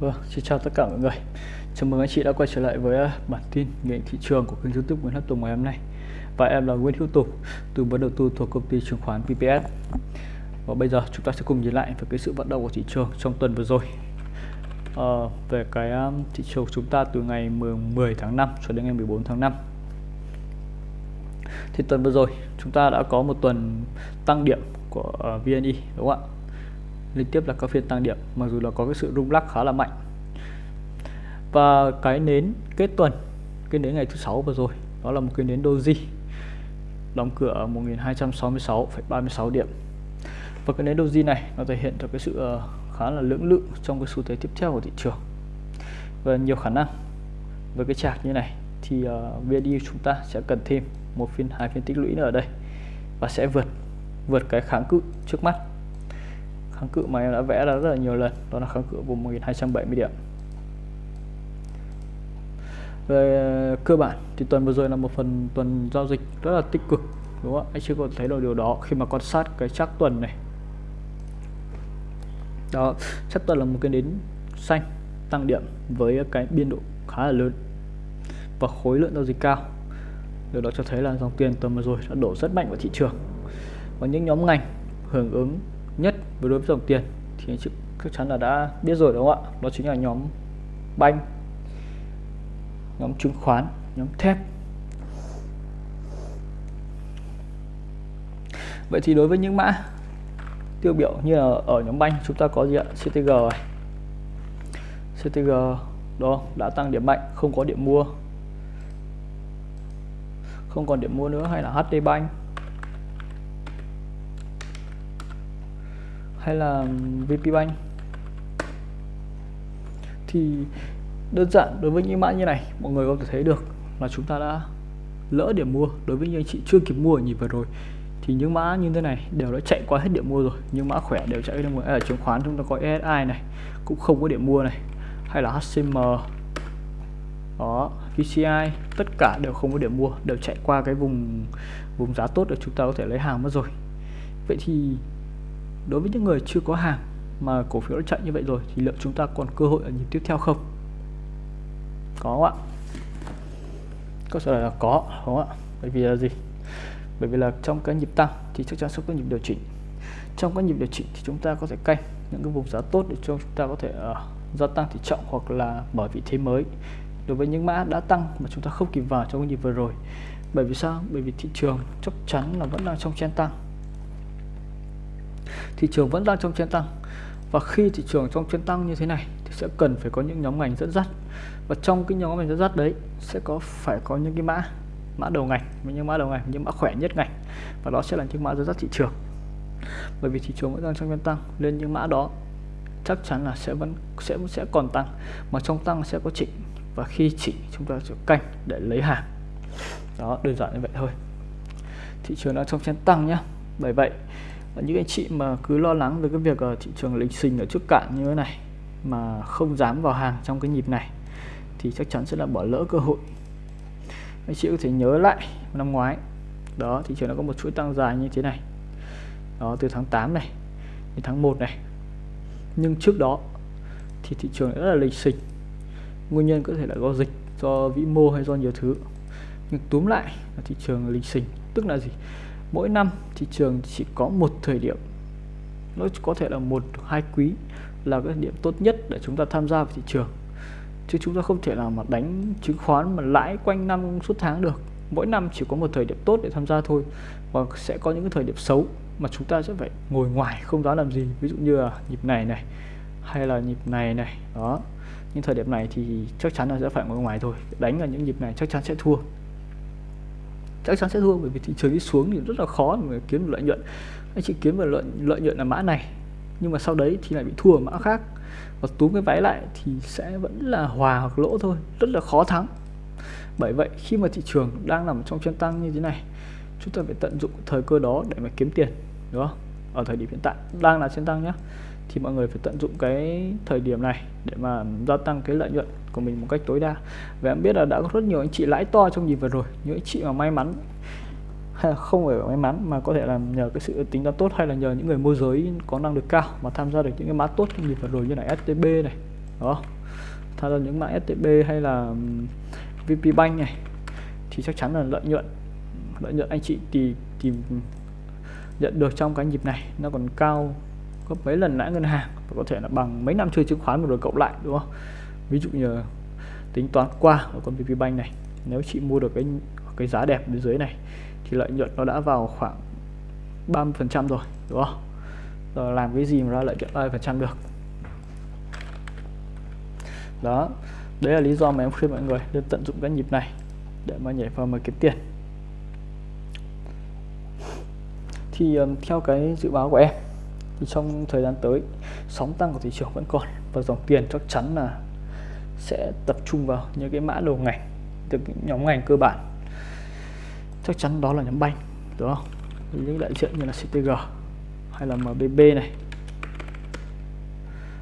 Vâng, xin chào tất cả mọi người. Chào mừng anh chị đã quay trở lại với à, bản tin nghệ thị trường của kênh YouTube Nguyễn Hấp Tùng ngày hôm nay. Và em là Nguyễn Hữu Tùng, tư vấn đầu tư thuộc công ty chứng khoán VPS. Và bây giờ chúng ta sẽ cùng nhìn lại về cái sự vận động của thị trường trong tuần vừa rồi. à, về cái à, thị trường chúng ta từ ngày 10 tháng 5 cho đến ngày 14 tháng 5. Thì tuần vừa rồi chúng ta đã có một tuần tăng điểm của à, VNI đúng không ạ? Liên tiếp là các phiên tăng điểm mặc dù là có cái sự rung lắc khá là mạnh. Và cái nến kết tuần cái nến ngày thứ sáu vừa rồi đó là một cái nến doji đóng cửa ở 1266,36 điểm. Và cái nến doji này nó thể hiện cho cái sự ờ, khá là lưỡng lự trong cái xu thế tiếp theo của thị trường. Và nhiều khả năng với cái chart như này thì uh, chúng ta sẽ cần thêm một phiên hai phiên tích lũy nữa ở đây và sẽ vượt vượt cái kháng cự trước mắt kháng cự mà em đã vẽ ra rất là nhiều lần, đó là kháng cự vùng 1270 điểm. Về ờ, cơ bản thì tuần vừa rồi là một phần tuần giao dịch rất là tích cực, đúng không anh chưa có thấy được điều đó khi mà quan sát cái chắc tuần này. Đó chắc tuần là một cái nến xanh tăng điểm với cái biên độ khá là lớn và khối lượng giao dịch cao. Điều đó cho thấy là dòng tiền tuần vừa rồi đã đổ rất mạnh vào thị trường. Và những nhóm ngành hưởng ứng nhất với đối với dòng tiền, thì anh chị chắc chắn là đã biết rồi đúng không ạ? Đó chính là nhóm banh, nhóm chứng khoán, nhóm thép. Vậy thì đối với những mã tiêu biểu như là ở nhóm banh, chúng ta có gì ạ? CTG này. CTG đó đã tăng điểm mạnh, không có điểm mua. Không còn điểm mua nữa hay là HD Bank. Hay là VpBank thì đơn giản, đối với những mã như này, mọi người có thể thấy được là chúng ta đã lỡ điểm mua. Đối với những anh chị chưa kịp mua ở nhịp vừa rồi, thì những mã như thế này đều đã chạy qua hết điểm mua rồi. Những mã khỏe đều chạy điểm mua. Ở chứng khoán, chúng ta có ESI này, cũng không có điểm mua này. Hay là HCM đó VCI tất cả đều không có điểm mua, đều chạy qua cái vùng vùng giá tốt để chúng ta có thể lấy hàng mất rồi. Vậy thì đối với những người chưa có hàng mà cổ phiếu đã chạy như vậy rồi thì liệu chúng ta còn cơ hội ở nhịp tiếp theo không? Có không ạ? Câu trả lời là có đúng không ạ? Bởi vì là gì? Bởi vì là trong cái nhịp tăng thì chắc chắn sẽ có nhịp điều chỉnh. Trong các nhịp điều chỉnh thì chúng ta có thể canh những cái vùng giá tốt để cho chúng ta có thể uh, gia tăng tỷ trọng hoặc là mở vị thế mới. Đối với những mã đã tăng mà chúng ta không kịp vào trong cái nhịp vừa rồi. Bởi vì sao? Bởi vì thị trường chắc chắn là vẫn đang trong chen tăng thị trường vẫn đang trong trên tăng. Và khi thị trường trong trên tăng như thế này thì sẽ cần phải có những nhóm ngành dẫn dắt. Và trong cái nhóm ngành dẫn dắt đấy sẽ có phải có những cái mã mã đầu ngành. Những mã đầu ngành, những mã khỏe nhất ngành. Và đó sẽ là những mã dẫn dắt thị trường. Bởi vì thị trường vẫn đang trong trên tăng, nên những mã đó chắc chắn là sẽ vẫn, sẽ sẽ còn tăng. Mà trong tăng sẽ có chỉnh. Và khi chỉnh, chúng ta sẽ canh để lấy hàng. Đó, đơn giản như vậy thôi. Thị trường đang trong trên tăng nhá. Bởi vậy những anh chị mà cứ lo lắng về cái việc ở thị trường lịch sinh ở trước cạn như thế này, mà không dám vào hàng trong cái nhịp này, thì chắc chắn sẽ là bỏ lỡ cơ hội. Anh chị có thể nhớ lại năm ngoái, đó, thị trường nó có một chuỗi tăng dài như thế này. Đó, từ tháng 8 này đến tháng 1 này. Nhưng trước đó thì thị trường rất là lịch sinh nguyên nhân có thể là do dịch, do vĩ mô hay do nhiều thứ. Nhưng túm lại là thị trường lịch sinh tức là gì? Mỗi năm thị trường chỉ có một thời điểm. Nó có thể là một, hai quý là cái điểm tốt nhất để chúng ta tham gia vào thị trường. Chứ chúng ta không thể nào mà đánh chứng khoán mà lãi quanh năm suốt tháng được. Mỗi năm chỉ có một thời điểm tốt để tham gia thôi và sẽ có những cái thời điểm xấu mà chúng ta sẽ phải ngồi ngoài không dám làm gì. Ví dụ như là nhịp này này, hay là nhịp này này. Đó. Những thời điểm này thì chắc chắn là sẽ phải ngồi ngoài thôi. Đánh ở những nhịp này chắc chắn sẽ thua chắc chắn sẽ thua bởi vì thị trường đi xuống thì rất là khó mà kiếm được lợi nhuận. Anh chị kiếm được lợi lợi nhuận là mã này, nhưng mà sau đấy thì lại bị thua ở mã khác. Và túm cái váy lại thì sẽ vẫn là hòa hoặc lỗ thôi, rất là khó thắng. Bởi vậy, khi mà thị trường đang nằm trong chân tăng như thế này, chúng ta phải tận dụng thời cơ đó để mà kiếm tiền, đúng không? Ở thời điểm hiện tại, đang là chân tăng nhé thì mọi người phải tận dụng cái thời điểm này để mà gia tăng cái lợi nhuận của mình một cách tối đa. Và em biết là đã có rất nhiều anh chị lãi to trong nhịp vừa rồi, những anh chị mà may mắn, hay là không phải may mắn, mà có thể là nhờ cái sự tính toán tốt hay là nhờ những người môi giới có năng lực cao mà tham gia được những cái mã tốt trong nhịp vừa rồi như là STB này, đó. Tham gia những mã STB hay là VP Bank này, thì chắc chắn là lợi nhuận lợi nhuận anh chị thì tìm nhận được trong cái nhịp này nó còn cao gấp mấy lần lãi ngân hàng và có thể là bằng mấy năm chơi chứng khoán rồi cộng lại đúng không? Ví dụ như tính toán qua ở con VP Bank này nếu chị mua được cái cái giá đẹp bên dưới này thì lợi nhuận nó đã vào khoảng 30 phần trăm rồi đúng không? Rồi làm cái gì mà ra lợi nhuận 30 phần trăm được? Đó đấy là lý do mà em khuyên mọi người nên tận dụng cái nhịp này để mà nhảy vào mà kiếm tiền. Thì um, theo cái dự báo của em thì trong thời gian tới, sóng tăng của thị trường vẫn còn và dòng tiền chắc chắn là sẽ tập trung vào những cái mã đầu ngành từ nhóm ngành cơ bản. Chắc chắn đó là nhóm banh đúng không? Những đại diện như là CTG hay là MBB này.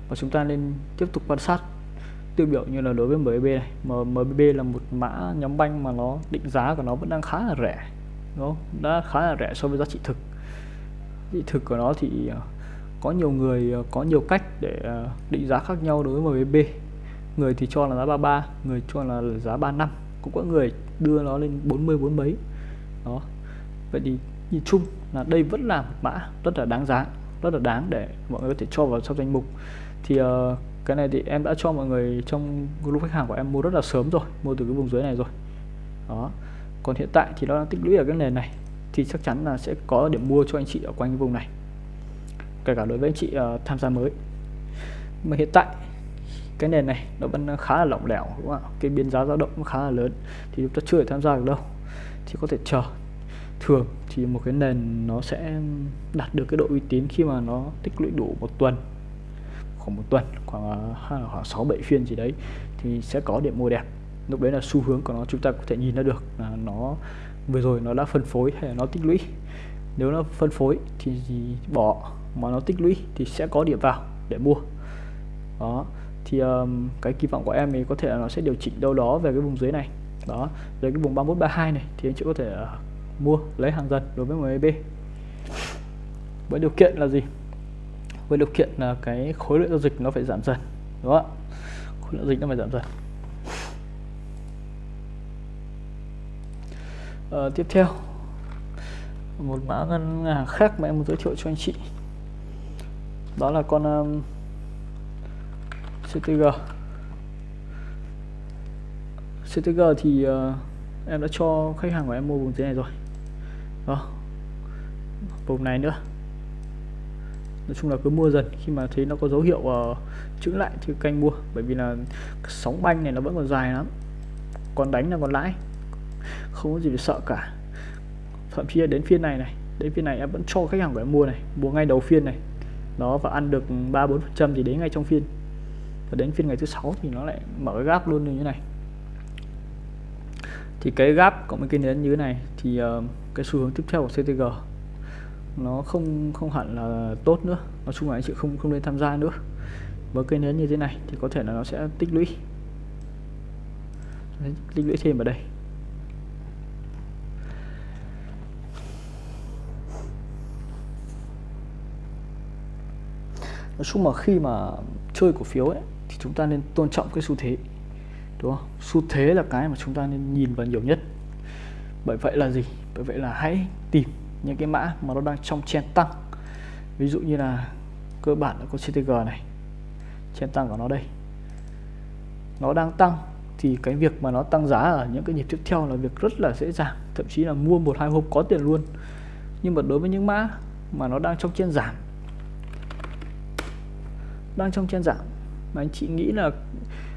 Và chúng ta nên tiếp tục quan sát tiêu biểu như là đối với MBB này. MBB là một mã nhóm banh mà nó định giá của nó vẫn đang khá là rẻ, đúng không? Đã khá là rẻ so với giá trị thực. Thị thực của nó thì ờ, có nhiều người ờ, có nhiều cách để ờ, định giá khác nhau đối với MBB người thì cho là giá 33 người cho là giá 35 cũng có người đưa nó lên 40 bốn mấy. Đó. Vậy thì nhìn chung là đây vẫn là một mã rất là đáng giá rất là đáng để mọi người có thể cho vào trong danh mục. Thì uh, cái này thì em đã cho mọi người trong group khách hàng của em mua rất là sớm rồi mua từ cái vùng dưới này rồi. Đó. Còn hiện tại thì nó đang tích lũy ở cái nền này thì chắc chắn là sẽ có điểm mua cho anh chị ở quanh cái vùng này kể cả đối với anh chị uh, tham gia mới. Mà hiện tại cái nền này nó vẫn khá là lỏng lẻo đúng không ạ? Cái biên giá dao động nó khá là lớn thì chúng ta chưa thể tham gia được đâu. Thì có thể chờ. Thường thì một cái nền nó sẽ đạt được cái độ uy tín khi mà nó tích lũy đủ một tuần khoảng một tuần khoảng ờ, khoảng sáu bảy phiên gì đấy thì sẽ có điểm mua đẹp. Lúc đấy là xu hướng của nó chúng ta có thể nhìn ra được là nó vừa rồi nó đã phân phối hay là nó tích lũy. Nếu nó phân phối thì bỏ mà nó tích lũy thì sẽ có điểm vào để mua. Đó thì um, cái kỳ vọng của em thì có thể là nó sẽ điều chỉnh đâu đó về cái vùng dưới này. Đó về cái vùng 3132 này thì anh chị có thể uh, mua lấy hàng dần đối với MAB với điều kiện là gì? Với điều kiện là cái khối lượng giao dịch nó phải giảm dần đúng không ạ? Khối lượng dịch nó phải giảm dần. À, tiếp theo một mã ngân hàng khác mà em muốn giới thiệu cho anh chị đó là con um, CTG CTG thì uh, em đã cho khách hàng của em mua vùng dưới này rồi. Đó. Vùng này nữa. Nói chung là cứ mua dần khi mà thấy nó có dấu hiệu uh, chững lại thì canh mua. Bởi vì là sóng banh này nó vẫn còn dài lắm. Còn đánh là còn lãi. Không có gì phải sợ cả. Thậm chí là đến phiên này này đến phiên này em vẫn cho khách hàng của em mua này. Mua ngay đầu phiên này nó và ăn được ba bốn phần trăm thì đến ngay trong phiên. Và đến phiên ngày thứ sáu thì nó lại mở cái gap luôn như thế này. Thì cái gap cộng với cái nến như thế này thì uh, cái xu hướng tiếp theo của CTG nó không không hẳn là tốt nữa. Nói chung là anh chị không không nên tham gia nữa. Với cây nến như thế này thì có thể là nó sẽ tích lũy. Tích lũy thêm ở đây. Nói chung mà khi mà chơi cổ phiếu ấy, thì chúng ta nên tôn trọng cái xu thế, đúng không? Xu thế là cái mà chúng ta nên nhìn vào nhiều nhất. Bởi vậy là gì? Bởi vậy là hãy tìm những cái mã mà nó đang trong chen tăng. Ví dụ như là cơ bản là có CTG này chen tăng của nó đây. Nó đang tăng thì cái việc mà nó tăng giá ở những cái nhịp tiếp theo là việc rất là dễ dàng. Thậm chí là mua một hai hôm có tiền luôn. Nhưng mà đối với những mã mà nó đang trong trên giảm đang trong trên giảm. Mà anh chị nghĩ là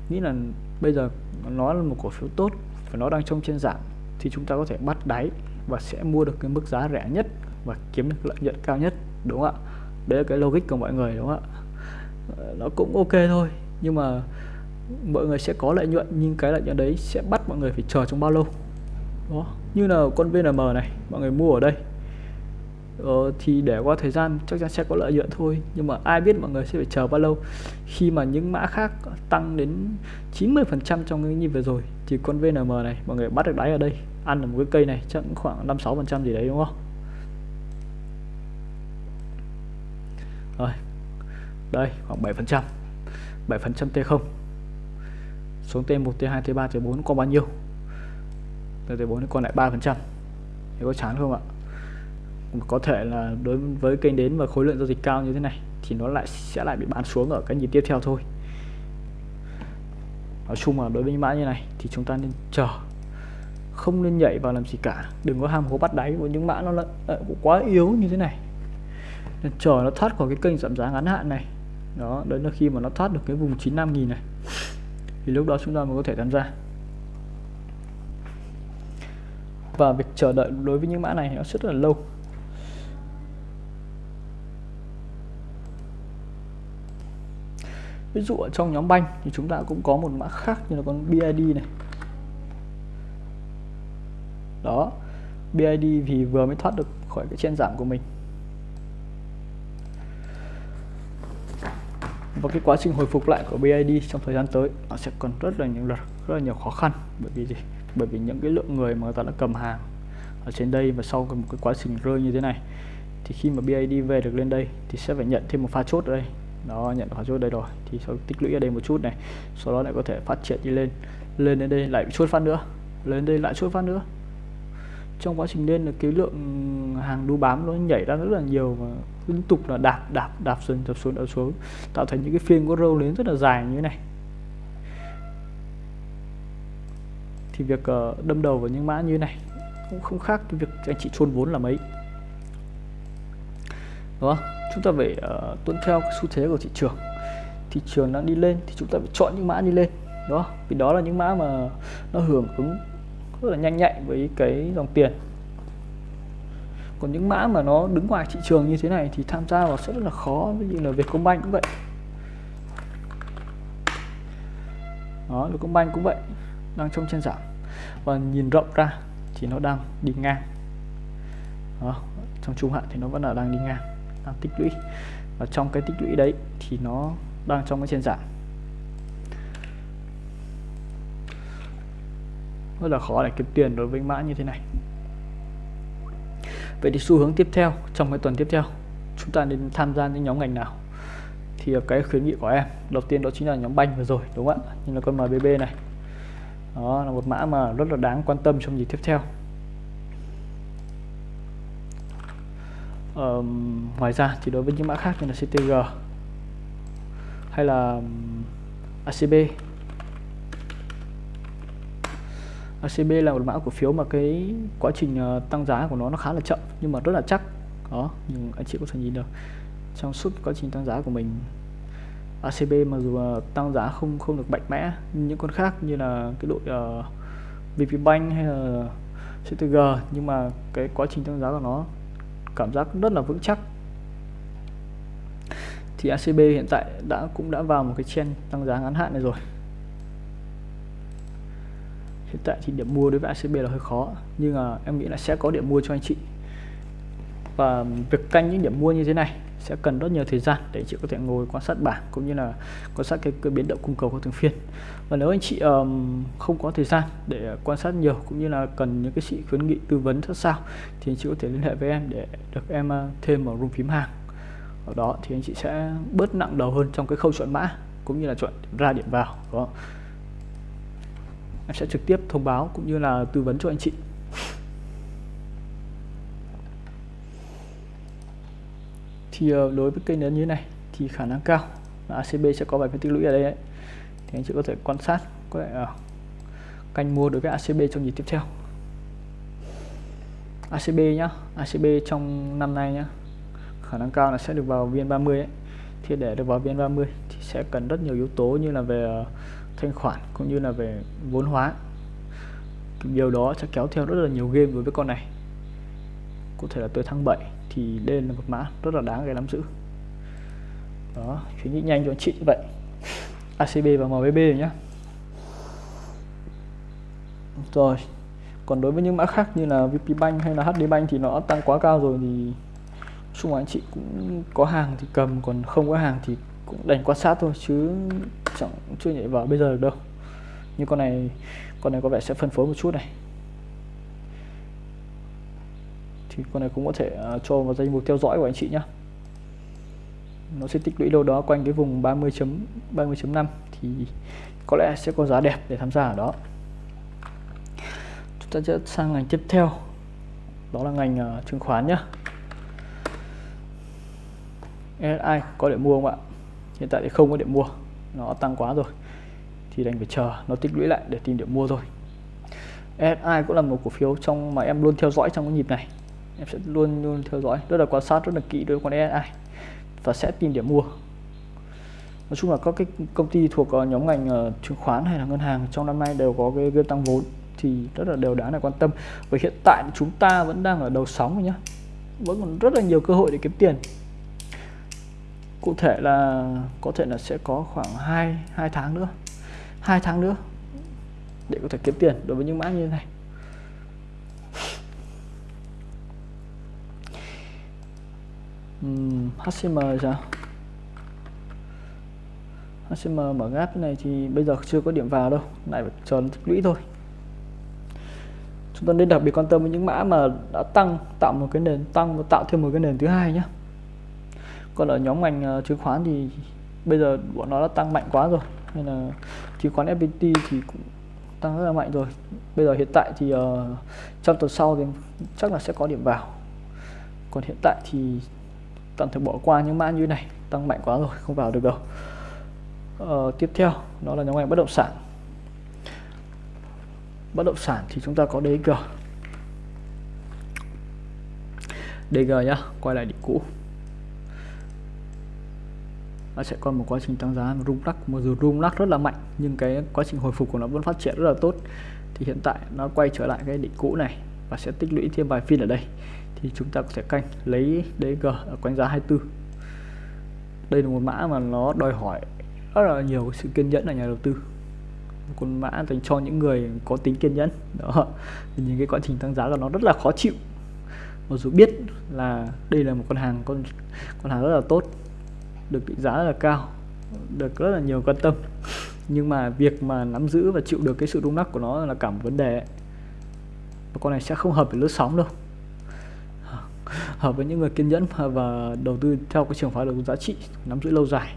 nghĩ là bây giờ nó là một cổ phiếu tốt và nó đang trong trên giảm thì chúng ta có thể bắt đáy và sẽ mua được cái mức giá rẻ nhất và kiếm được lợi nhuận cao nhất, đúng không ạ? Đấy là cái logic của mọi người, đúng không ạ? Nó cũng ok thôi, nhưng mà mọi người sẽ có lợi nhuận, nhưng cái lợi nhuận đấy sẽ bắt mọi người phải chờ trong bao lâu đó như là con VNM này, mọi người mua ở đây ờ, thì để qua thời gian chắc chắn sẽ có lợi nhuận thôi. Nhưng mà ai biết mọi người sẽ phải chờ bao lâu. Khi mà những mã khác tăng đến 90% trong cái nhịp vừa rồi thì con VNM này mọi người bắt được đáy ở đây. Ăn ở một cái cây này chắc khoảng 5 6 phần trăm gì đấy đúng không? Rồi đây khoảng 7 phần trăm. 7% T0 xuống T1 T2 T3 T4 còn bao nhiêu? T4 còn lại 3% thì có chán không ạ? Có thể là đối với kênh đến và khối lượng giao dịch cao như thế này, thì nó lại sẽ lại bị bán xuống ở cái nhịp tiếp theo thôi. Nói chung là đối với những mã như này thì chúng ta nên chờ. Không nên nhảy vào làm gì cả. Đừng có ham hố bắt đáy của những mã nó lại quá yếu như thế này. Nên chờ nó thoát khỏi cái kênh giảm giá ngắn hạn này. Đó đấy là khi mà nó thoát được cái vùng 95.000 này, thì lúc đó chúng ta mới có thể tham gia. Và việc chờ đợi đối với những mã này nó rất là lâu. Ví dụ ở trong nhóm banh thì chúng ta cũng có một mã khác như là con BID này. Đó BID thì vừa mới thoát được khỏi cái chen giảm của mình. Và cái quá trình hồi phục lại của BID trong thời gian tới, nó sẽ còn rất là nhiều rất là nhiều khó khăn. Bởi vì gì? Bởi vì những cái lượng người mà người ta đã cầm hàng ở trên đây và sau một cái quá trình rơi như thế này, thì khi mà BID về được lên đây thì sẽ phải nhận thêm một pha chốt ở đây đó, nhận pha chốt đây rồi. Thì sau tích lũy ở đây một chút này, sau đó lại có thể phát triển đi lên. Lên đến đây lại bị chốt phát nữa. Lên đây lại chốt phát nữa. Trong quá trình lên là cái lượng hàng đu bám nó nhảy ra rất là nhiều và liên tục là đạp đạp đạp dần đạp xuống đạp xuống. Tạo thành những cái phiên có râu lớn rất là dài như thế này. Thì việc ờ, đâm đầu vào những mã như thế này cũng không khác cái việc anh chị chôn vốn là mấy. Đúng không? Chúng ta phải uh, tuân theo cái xu thế của thị trường. Thị trường đang đi lên thì chúng ta phải chọn những mã đi lên đó vì đó là những mã mà nó hưởng ứng rất là nhanh nhạy với cái dòng tiền. Còn những mã mà nó đứng ngoài thị trường như thế này thì tham gia vào sẽ rất là khó ví dụ là Vietcombank cũng vậy. Đó Vietcombank cũng vậy đang trong trên giảm. Và nhìn rộng ra thì nó đang đi ngang. Đó, trong trung hạn thì nó vẫn là đang đi ngang đang tích lũy. Và trong cái tích lũy đấy thì nó đang trong cái trên giảm. Rất là khó để kiếm tiền đối với mã như thế này. Vậy thì xu hướng tiếp theo, trong cái tuần tiếp theo, chúng ta nên tham gia những nhóm ngành nào? Thì cái khuyến nghị của em, đầu tiên đó chính là nhóm banh vừa rồi, đúng không ạ? Như là con MBB này. Đó, là một mã mà rất là đáng quan tâm trong gì tiếp theo. Ờ, ngoài ra thì đối với những mã khác như là CTG hay là ACB ACB là một mã cổ phiếu mà cái quá trình uh, tăng giá của nó nó khá là chậm nhưng mà rất là chắc. Đó nhưng anh chị có thể nhìn được. Trong suốt quá trình tăng giá của mình ACB mặc dù uh, tăng giá không không được mạnh mẽ như những con khác như là cái đội ờ, uh, VPBank hay là CTG nhưng mà cái quá trình tăng giá của nó cảm giác rất là vững chắc. Thì ACB hiện tại đã, cũng đã vào một cái trend tăng giá ngắn hạn này rồi. Hiện tại thì điểm mua đối với ACB là hơi khó, nhưng mà em nghĩ là sẽ có điểm mua cho anh chị. Và việc canh những điểm mua như thế này sẽ cần rất nhiều thời gian để chị có thể ngồi quan sát bảng cũng như là quan sát cái, cái biến động cung cầu của từng phiên. Và nếu anh chị um, không có thời gian để quan sát nhiều cũng như là cần những cái sự khuyến nghị tư vấn sát sao thì anh chị có thể liên hệ với em để được em thêm vào room phím hàng. Ở đó thì anh chị sẽ bớt nặng đầu hơn trong cái khâu chọn mã cũng như là chọn điểm ra điểm vào đó em sẽ trực tiếp thông báo cũng như là tư vấn cho anh chị. Thì đối với kênh lớn như thế này thì khả năng cao là ACB sẽ có vài phiên tích lũy ở đây ấy. thì anh chị có thể quan sát có thể uh, canh mua đối với ACB trong nhịp tiếp theo ACB nhá ACB trong năm nay nhá khả năng cao là sẽ được vào VN30 ấy. thì để được vào VN30 thì sẽ cần rất nhiều yếu tố như là về ờ, thanh khoản cũng như là về vốn hóa điều đó sẽ kéo theo rất là nhiều game đối với con này có thể là tới tháng 7 thì đây là một mã. Rất là đáng để nắm giữ. Đó khuyến nghị nhanh cho anh chị như vậy. ACB và MBB nhé rồi còn đối với những mã khác như là VPBank hay là HDBank thì nó tăng quá cao rồi thì xung anh chị cũng có hàng thì cầm, còn không có hàng thì cũng đành quan sát thôi, chứ chẳng chưa nhảy vào bây giờ được đâu. Như con này con này có vẻ sẽ phân phối một chút này thì con này cũng có thể à, cho vào danh mục theo dõi của anh chị nhé nó sẽ tích lũy đâu đó quanh cái vùng 30 chấm 30.5 thì có lẽ sẽ có giá đẹp để tham gia ở đó. Chúng ta sẽ sang ngành tiếp theo. Đó là ngành uh, chứng khoán nhé SI có để mua không ạ? Hiện tại thì không có để mua. Nó tăng quá rồi. Thì đành phải chờ nó tích lũy lại để tìm điểm mua thôi. SI cũng là một cổ phiếu trong mà em luôn theo dõi trong cái nhịp này em sẽ luôn luôn theo dõi. Rất là quan sát rất là kỹ đối với con SSI và sẽ tìm điểm mua. Nói chung là các cái công ty thuộc ờ, nhóm ngành ờ, chứng khoán hay là ngân hàng trong năm nay đều có cái, game tăng vốn thì rất là đều đáng để quan tâm. Và hiện tại chúng ta vẫn đang ở đầu sóng rồi nhá. Vẫn còn rất là nhiều cơ hội để kiếm tiền. Cụ thể là có thể là sẽ có khoảng 2 hai tháng nữa. Hai tháng nữa để có thể kiếm tiền đối với những mã như thế này. Uhm, HCM sao? HCM mở gáp này thì bây giờ chưa có điểm vào đâu lại phải chờ tích lũy thôi. Chúng ta nên đặc biệt quan tâm với những mã mà đã tăng tạo một cái nền tăng và tạo thêm một cái nền thứ hai nhé còn ở nhóm ngành uh, chứng khoán thì bây giờ bọn nó đã tăng mạnh quá rồi nên là chứng khoán FPT thì cũng tăng rất là mạnh rồi. Bây giờ hiện tại thì uh, trong tuần sau thì chắc là sẽ có điểm vào. Còn hiện tại thì tạm thời bỏ qua những mã như này tăng mạnh quá rồi không vào được đâu. Ờ, tiếp theo đó là nhóm ngành bất động sản. Bất động sản thì chúng ta có DG DG nhá quay lại đỉnh cũ. Nó sẽ còn một quá trình tăng giá rung lắc. Mặc dù rung lắc rất là mạnh nhưng cái quá trình hồi phục của nó vẫn phát triển rất là tốt. Thì hiện tại nó quay trở lại cái đỉnh cũ này và sẽ tích lũy thêm vài phiên ở đây thì chúng ta có thể canh lấy DG ở quanh giá 24 đây là một mã mà nó đòi hỏi rất là nhiều sự kiên nhẫn ở nhà đầu tư. Một con mã dành cho những người có tính kiên nhẫn. Đó. Thì những cái quá trình tăng giá của nó rất là khó chịu. Mặc dù biết là đây là một con hàng con con hàng rất là tốt, được định giá rất là cao, được rất là nhiều quan tâm. Nhưng mà việc mà nắm giữ và chịu được cái sự rung lắc của nó là cả một vấn đề. Và con này sẽ không hợp với lướt sóng đâu hợp với những người kiên nhẫn và đầu tư theo cái trường phái đầu tư giá trị, nắm giữ lâu dài.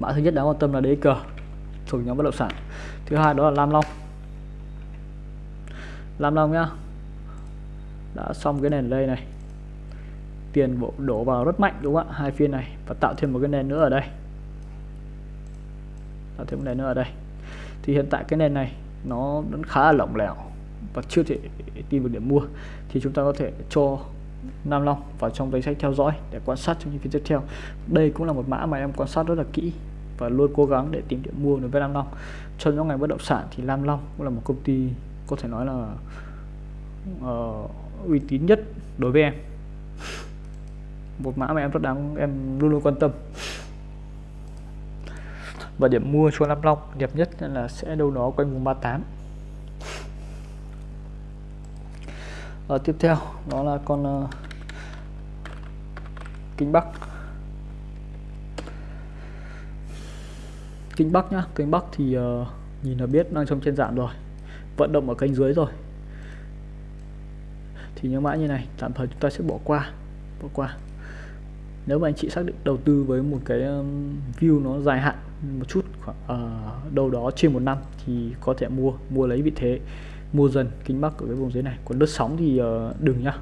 Mã thứ nhất đáng quan tâm là đế cờ thuộc nhóm bất động sản. Thứ hai đó là lam long. Lam long nhá, đã xong cái nền đây này. Tiền bộ đổ vào rất mạnh đúng không ạ? Hai phiên này và tạo thêm một cái nền nữa ở đây. Tạo thêm một nền nữa ở đây. Thì hiện tại cái nền này nó vẫn khá là lỏng lẻo và chưa thể tìm được điểm mua thì chúng ta có thể cho Nam Long vào trong danh sách theo dõi để quan sát trong những phiên tiếp theo. Đây cũng là một mã mà em quan sát rất là kỹ và luôn cố gắng để tìm điểm mua đối với Nam Long. Cho những ngành bất động sản thì Nam Long cũng là một công ty có thể nói là uh, uy tín nhất đối với em. Một mã mà em rất đáng em luôn luôn quan tâm. Và điểm mua cho Nam Long đẹp nhất là sẽ đâu đó quanh vùng 38 à, tiếp theo đó là con ờ, uh, Kinh Bắc. Kinh Bắc nhá Kinh Bắc thì uh, nhìn là biết đang trong trên dạng rồi vận động ở kênh dưới rồi. Thì những mã như này tạm thời chúng ta sẽ bỏ qua bỏ qua. Nếu mà anh chị xác định đầu tư với một cái view nó dài hạn một chút khoảng uh, đâu đó trên một năm thì có thể mua mua lấy vị thế mua dần kính bắc ở cái vùng dưới này. Còn lướt sóng thì uh, đừng nhá.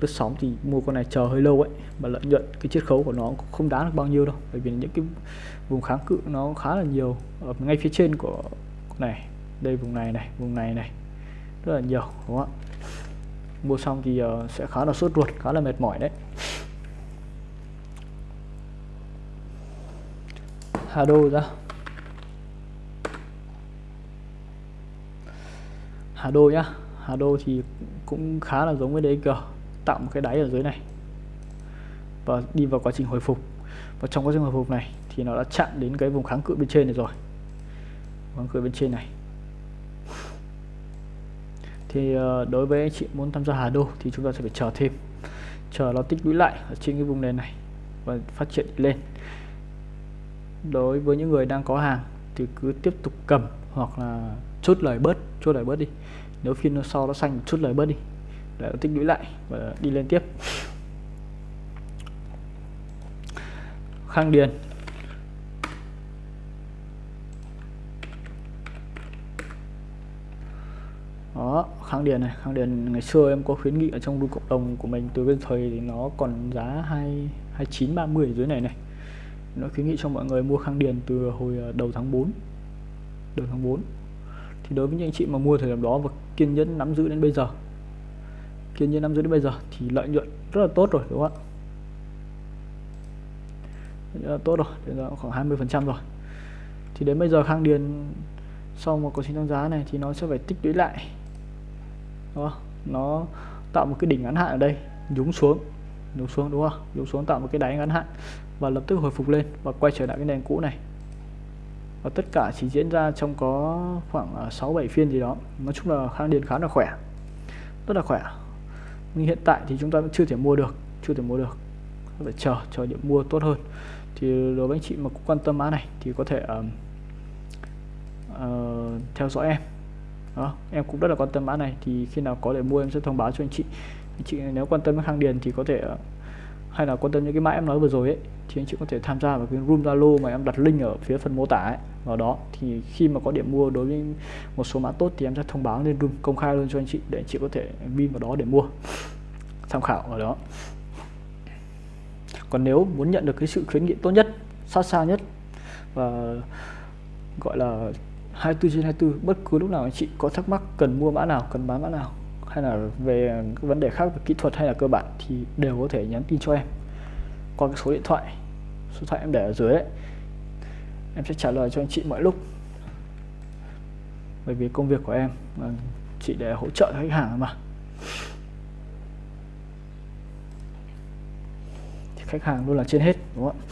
Lướt sóng thì mua con này chờ hơi lâu ấy mà lợi nhuận cái chiết khấu của nó cũng không đáng được bao nhiêu đâu. Bởi vì những cái vùng kháng cự nó khá là nhiều ở ngay phía trên của con này đây vùng này này vùng này này rất là nhiều đúng không ạ? Mua xong thì uh, sẽ khá là sốt ruột khá là mệt mỏi đấy. Hà Đô ra. Hà Đô nhá. Hà Đô thì cũng khá là giống với DG tạo một cái đáy ở dưới này. Và đi vào quá trình hồi phục. Và trong quá trình hồi phục này thì nó đã chạm đến cái vùng kháng cự bên trên này rồi. Kháng cự bên trên này. Thì ờ, đối với anh chị muốn tham gia Hà Đô thì chúng ta sẽ phải chờ thêm. Chờ nó tích lũy lại ở trên cái vùng nền này và phát triển lên. Đối với những người đang có hàng thì cứ tiếp tục cầm hoặc là chốt lời bớt chốt lời bớt đi. Nếu phiên sau nó xanh, chốt lời bớt đi. Để nó tích lũy lại và đi lên tiếp. Khang Điền. Đó kháng điền này. Kháng điền ngày xưa em có khuyến nghị ở trong group cộng đồng của mình từ cái thời thì nó còn giá hai hai chín ba mươi dưới này này. Nó khuyến nghị cho mọi người mua kháng điền từ hồi à, đầu tháng 4 đầu tháng 4 thì đối với những anh chị mà mua thời điểm đó và kiên nhẫn nắm giữ đến bây giờ, kiên nhẫn nắm giữ đến bây giờ thì lợi nhuận rất là tốt rồi, đúng không ạ? Tốt rồi, đến giờ khoảng 20 phần trăm rồi. Thì đến bây giờ khang điền sau một quá trình tăng giá này thì nó sẽ phải tích lũy lại, đúng không? nó tạo một cái đỉnh ngắn hạn ở đây, nhúng xuống nhúng xuống, đúng không? Nhúng xuống tạo một cái đáy ngắn hạn và lập tức hồi phục lên và quay trở lại cái nền cũ này và tất cả chỉ diễn ra trong có khoảng à, 6 7 phiên gì đó. Nói chung là khang điền khá là khỏe. Rất là khỏe. Nhưng hiện tại thì chúng ta vẫn chưa thể mua được chưa thể mua được. Phải chờ chờ điểm mua tốt hơn. Thì đối với anh chị mà cũng quan tâm mã này thì có thể uh, uh, theo dõi em. Đó em cũng rất là quan tâm mã này. Thì khi nào có để mua em sẽ thông báo cho anh chị. Anh chị nếu quan tâm đến hàng điền thì có thể uh, hay là quan tâm những cái mã em nói vừa rồi ấy thì anh chị có thể tham gia vào cái room Zalo mà em đặt link ở phía phần mô tả ấy, vào đó, thì khi mà có điểm mua đối với một số mã tốt thì em sẽ thông báo lên room công khai luôn cho anh chị để anh chị có thể pin vào đó để mua, tham khảo ở đó. Còn nếu muốn nhận được cái sự khuyến nghị tốt nhất, sát sao nhất và gọi là 24 trên 24 bất cứ lúc nào anh chị có thắc mắc cần mua mã nào, cần bán mã nào, hay là về các vấn đề khác về kỹ thuật hay là cơ bản thì đều có thể nhắn tin cho em qua cái số điện thoại, số điện thoại em để ở dưới ấy em sẽ trả lời cho anh chị mọi lúc. Bởi vì công việc của em à, chị để hỗ trợ khách hàng mà. Thì khách hàng luôn là trên hết, đúng không ạ?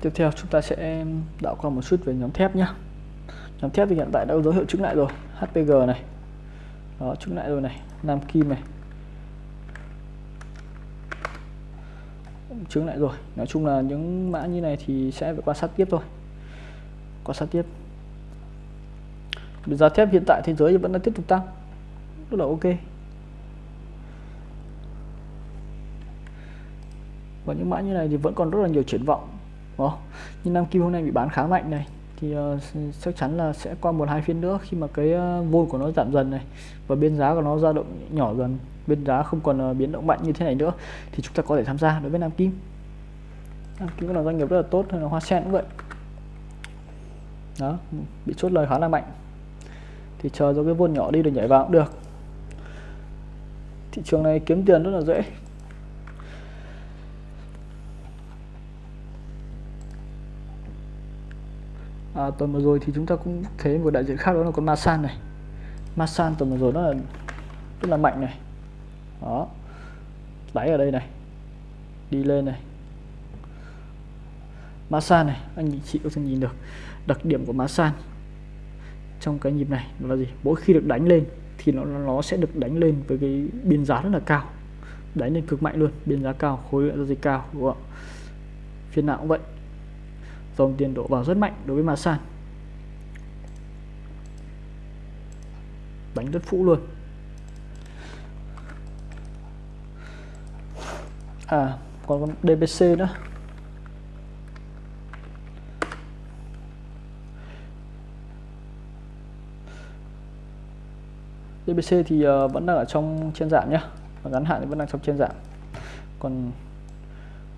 Tiếp theo chúng ta sẽ đạo qua một chút về nhóm thép nhé nhóm thép thì hiện tại đã có dấu hiệu chứng lại rồi HPG này. Đó chứng lại rồi này, Nam Kim này. Chứng lại rồi. Nói chung là những mã như này thì sẽ phải quan sát tiếp thôi. Quan sát tiếp. Giá thép hiện tại thế giới vẫn đang tiếp tục tăng. Rất là ok. Và những mã như này thì vẫn còn rất là nhiều triển vọng Đó. nhưng Nam Kim hôm nay bị bán khá mạnh này thì uh, chắc chắn là sẽ qua một hai phiên nữa khi mà cái ờ, uh, vôn của nó giảm dần này và biên giá của nó dao động nhỏ dần biên giá không còn uh, biến động mạnh như thế này nữa thì chúng ta có thể tham gia đối với Nam Kim. Nam Kim là doanh nghiệp rất là tốt hay là Hoa Sen cũng vậy. Đó bị chốt lời khá là mạnh. Thì chờ cho cái vôn nhỏ đi rồi nhảy vào cũng được. Thị trường này kiếm tiền rất là dễ. À, tuần vừa rồi thì chúng ta cũng thấy một đại diện khác đó là con Masan này. Masan tuần vừa rồi nó là rất là mạnh này. Đó. Đáy ở đây này. Đi lên này. Masan này anh chị có thể nhìn được đặc điểm của Masan trong cái nhịp này là gì? Mỗi khi được đánh lên thì nó nó sẽ được đánh lên với cái biên giá rất là cao. Đánh lên cực mạnh luôn biên giá cao khối lượng giao dịch cao đúng không phiên nào cũng vậy dòng tiền đổ vào rất mạnh đối với Masan đánh rất phũ luôn. À còn con DBC nữa. DBC thì uh, vẫn đang ở trong trên giảm nhá, và ngắn hạn thì vẫn đang trong trên giảm còn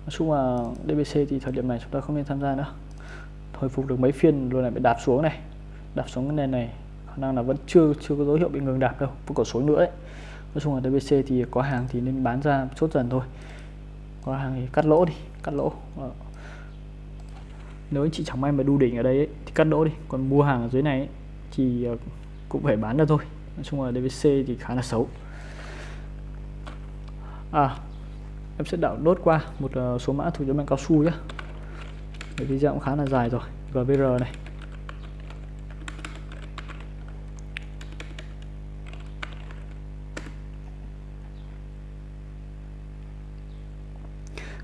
nói chung là DBC thì thời điểm này chúng ta không nên tham gia nữa hồi phục được mấy phiên rồi lại bị đạp xuống này. Đạp xuống cái nền này khả năng là vẫn chưa chưa có dấu hiệu bị ngừng đạp đâu vẫn còn xuống nữa ấy. nói chung là DBC thì có hàng thì nên bán ra chốt dần thôi. Có hàng thì cắt lỗ đi cắt lỗ. Nếu anh chị chẳng may mà đu đỉnh ở đây ấy, thì cắt lỗ đi. Còn mua hàng ở dưới này ấy, thì ờ, cũng phải bán ra thôi. Nói chung là DBC thì khá là xấu. À em sẽ đảo đốt qua một ờ, số mã thuộc nhóm băng cao su nhé cái video cũng khá là dài rồi. Gbr này.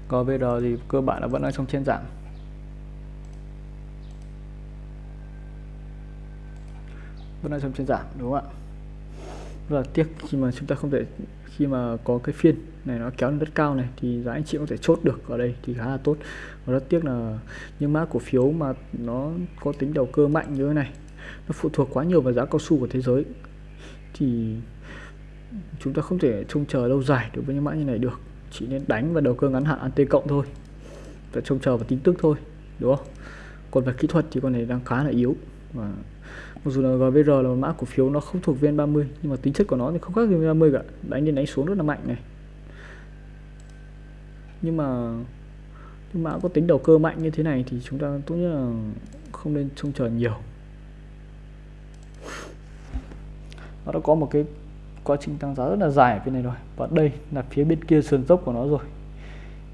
Gbr thì cơ bản là vẫn đang trong trên giảm. Vẫn đang trong trên giảm, đúng không ạ? Rất là tiếc khi mà chúng ta không thể, khi mà có cái phiên này nó kéo lên rất cao này thì giá anh chị có thể chốt được ở đây thì khá là tốt. Và rất tiếc là những mã cổ phiếu mà nó có tính đầu cơ mạnh như thế này, nó phụ thuộc quá nhiều vào giá cao su của thế giới thì chúng ta không thể trông chờ lâu dài đối với những mã như này được. Chỉ nên đánh và đầu cơ ngắn hạn anti cộng thôi và trông chờ vào tin tức thôi, đúng không? Còn về kỹ thuật thì con này đang khá là yếu và mặc dù là GVR là một mã cổ phiếu nó không thuộc VN30, nhưng mà tính chất của nó thì không khác gì VN30 cả. Đánh lên đánh xuống rất là mạnh này. Nhưng mà nhưng mã có tính đầu cơ mạnh như thế này thì chúng ta tốt nhất là không nên trông chờ nhiều. Nó đã có một cái quá trình tăng giá rất là dài ở phía này rồi. Và đây là phía bên kia sườn dốc của nó rồi.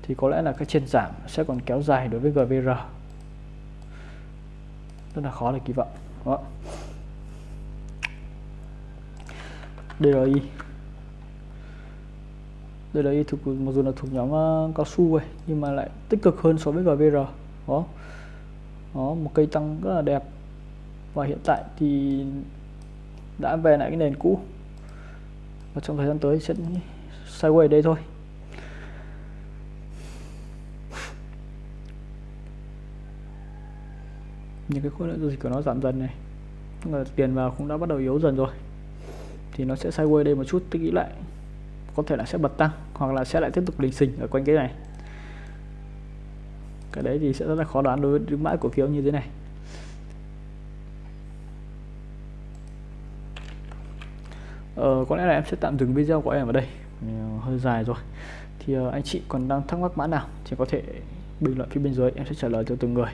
Thì có lẽ là cái trên giảm sẽ còn kéo dài đối với GVR rất là khó để kỳ vọng. Đó. DRI DRI thuộc mặc dù là thuộc nhóm uh, cao su ấy, nhưng mà lại tích cực hơn so với GVR đó. Đó một cây tăng rất là đẹp. Và hiện tại thì đã về lại cái nền cũ. Và trong thời gian tới sẽ sideways đây thôi. Những cái khối lượng giao dịch của nó giảm dần này. Là tiền vào cũng đã bắt đầu yếu dần rồi. Thì nó sẽ sideways đây một chút tích nghĩ lại có thể là sẽ bật tăng hoặc là sẽ lại tiếp tục lình xình ở quanh cái này. Cái đấy thì sẽ rất là khó đoán đối với những mã cổ phiếu như thế này. Ờ, có lẽ là em sẽ tạm dừng video của em ở đây. Ờ, hơi dài rồi. Thì uh, anh chị còn đang thắc mắc mã nào thì có thể bình luận phía bên dưới em sẽ trả lời cho từng người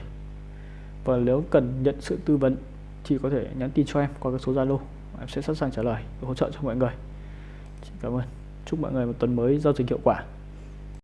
và nếu cần nhận sự tư vấn thì có thể nhắn tin cho em qua cái số Zalo. Em sẽ sẵn sàng trả lời hỗ trợ cho mọi người. Xin cảm ơn. Chúc mọi người một tuần mới giao dịch hiệu quả.